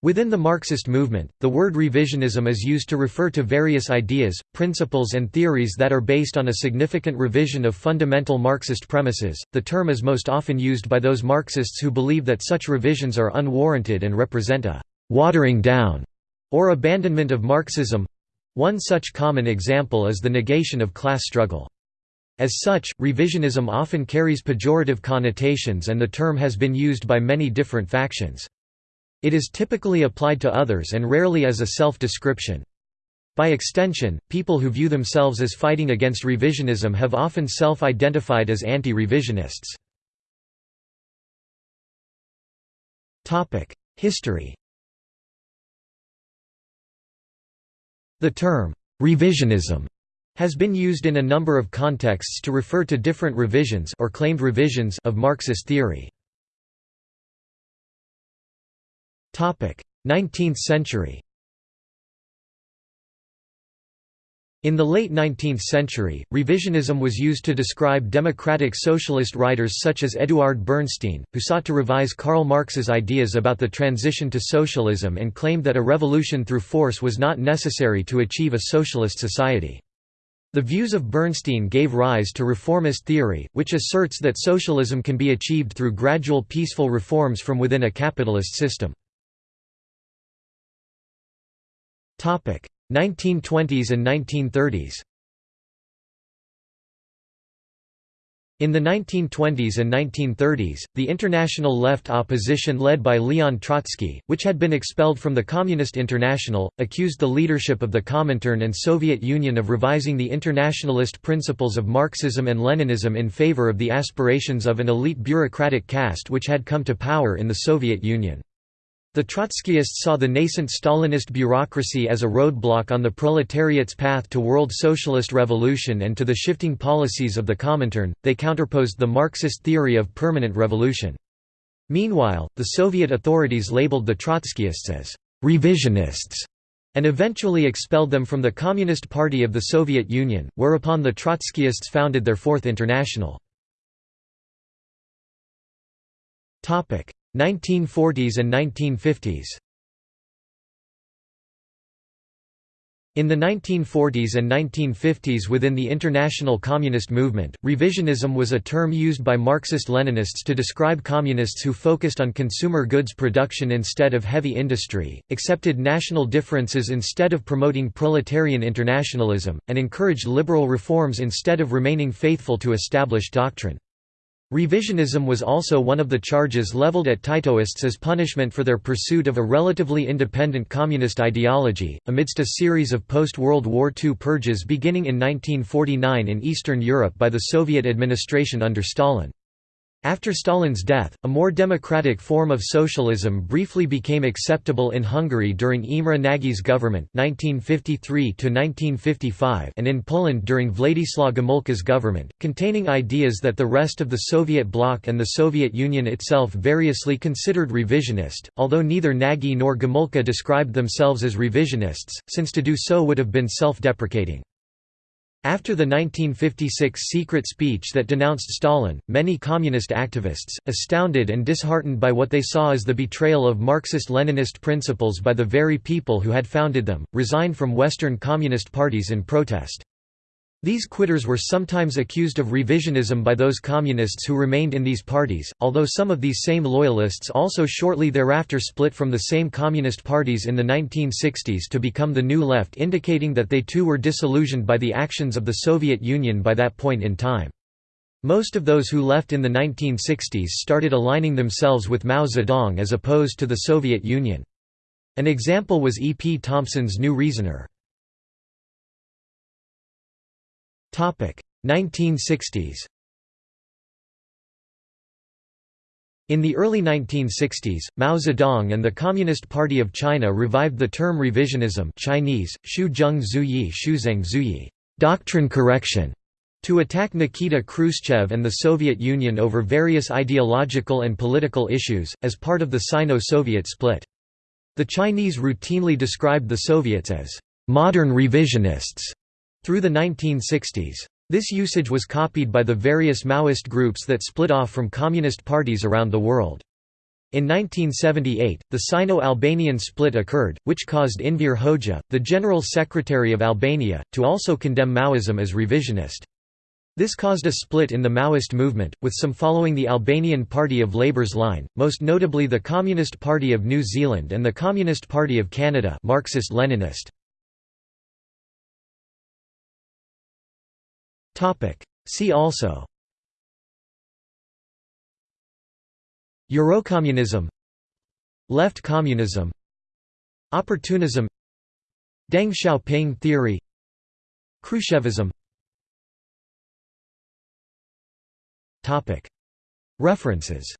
Within the Marxist movement, the word revisionism is used to refer to various ideas, principles, and theories that are based on a significant revision of fundamental Marxist premises. The term is most often used by those Marxists who believe that such revisions are unwarranted and represent a watering down or abandonment of Marxism. One such common example is the negation of class struggle. As such, revisionism often carries pejorative connotations and the term has been used by many different factions. It is typically applied to others and rarely as a self-description. By extension, people who view themselves as fighting against revisionism have often self-identified as anti-revisionists. History The term, revisionism, has been used in a number of contexts to refer to different revisions or claimed revisions of Marxist theory. 19th century In the late 19th century, revisionism was used to describe democratic socialist writers such as Eduard Bernstein, who sought to revise Karl Marx's ideas about the transition to socialism and claimed that a revolution through force was not necessary to achieve a socialist society. The views of Bernstein gave rise to reformist theory, which asserts that socialism can be achieved through gradual peaceful reforms from within a capitalist system. 1920s and 1930s In the 1920s and 1930s, the international left opposition led by Leon Trotsky, which had been expelled from the Communist International, accused the leadership of the Comintern and Soviet Union of revising the internationalist principles of Marxism and Leninism in favor of the aspirations of an elite bureaucratic caste which had come to power in the Soviet Union. The Trotskyists saw the nascent Stalinist bureaucracy as a roadblock on the proletariat's path to world socialist revolution and to the shifting policies of the Comintern, they counterposed the Marxist theory of permanent revolution. Meanwhile, the Soviet authorities labeled the Trotskyists as «revisionists» and eventually expelled them from the Communist Party of the Soviet Union, whereupon the Trotskyists founded their Fourth International. 1940s and 1950s In the 1940s and 1950s within the international communist movement, revisionism was a term used by Marxist-Leninists to describe communists who focused on consumer goods production instead of heavy industry, accepted national differences instead of promoting proletarian internationalism, and encouraged liberal reforms instead of remaining faithful to established doctrine. Revisionism was also one of the charges leveled at Titoists as punishment for their pursuit of a relatively independent communist ideology, amidst a series of post-World War II purges beginning in 1949 in Eastern Europe by the Soviet administration under Stalin. After Stalin's death, a more democratic form of socialism briefly became acceptable in Hungary during Imre Nagy's government 1953 and in Poland during Władysław Gomulka's government, containing ideas that the rest of the Soviet bloc and the Soviet Union itself variously considered revisionist, although neither Nagy nor Gomulka described themselves as revisionists, since to do so would have been self-deprecating. After the 1956 secret speech that denounced Stalin, many communist activists, astounded and disheartened by what they saw as the betrayal of Marxist-Leninist principles by the very people who had founded them, resigned from Western communist parties in protest. These quitters were sometimes accused of revisionism by those communists who remained in these parties, although some of these same loyalists also shortly thereafter split from the same communist parties in the 1960s to become the New Left indicating that they too were disillusioned by the actions of the Soviet Union by that point in time. Most of those who left in the 1960s started aligning themselves with Mao Zedong as opposed to the Soviet Union. An example was E. P. Thompson's New Reasoner. 1960s In the early 1960s, Mao Zedong and the Communist Party of China revived the term revisionism Chinese, doctrine correction, to attack Nikita Khrushchev and the Soviet Union over various ideological and political issues, as part of the Sino-Soviet split. The Chinese routinely described the Soviets as «modern revisionists» Through the 1960s. This usage was copied by the various Maoist groups that split off from communist parties around the world. In 1978, the Sino-Albanian split occurred, which caused Enver Hoxha, the General Secretary of Albania, to also condemn Maoism as revisionist. This caused a split in the Maoist movement, with some following the Albanian Party of Labour's line, most notably the Communist Party of New Zealand and the Communist Party of Canada Marxist-Leninist. See also. Eurocommunism. Left communism. Opportunism. Deng Xiaoping theory. Khrushchevism. References